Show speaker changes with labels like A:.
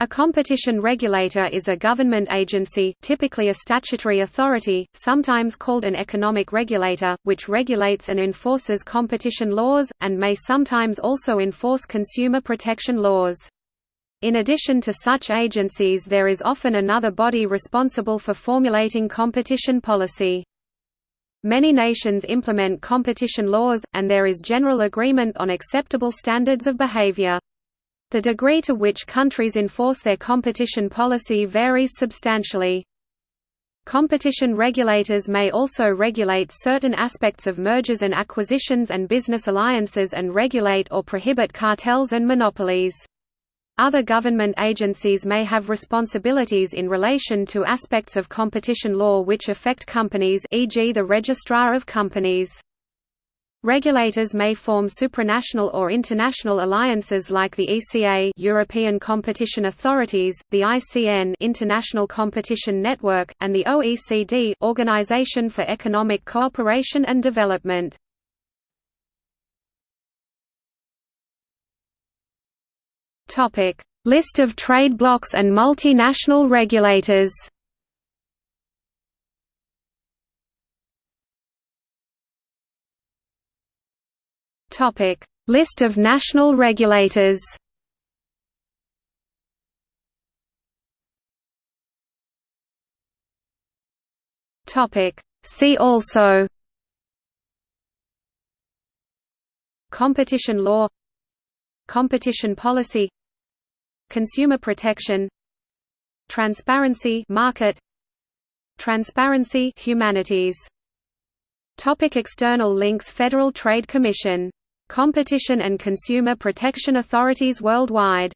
A: A competition regulator is a government agency typically a statutory authority, sometimes called an economic regulator, which regulates and enforces competition laws, and may sometimes also enforce consumer protection laws. In addition to such agencies there is often another body responsible for formulating competition policy. Many nations implement competition laws, and there is general agreement on acceptable standards of behavior. The degree to which countries enforce their competition policy varies substantially. Competition regulators may also regulate certain aspects of mergers and acquisitions and business alliances and regulate or prohibit cartels and monopolies. Other government agencies may have responsibilities in relation to aspects of competition law which affect companies e.g. the Registrar of Companies. Regulators may form supranational or international alliances like the ECA European Competition Authorities, the ICN International Competition Network, and the OECD Organization for Economic Cooperation and Development. List of trade blocs and multinational regulators Topic: List of national regulators. Topic: See also Competition law Competition policy Consumer protection Transparency market Transparency humanities Topic external links Federal Trade Commission Competition and Consumer Protection Authorities worldwide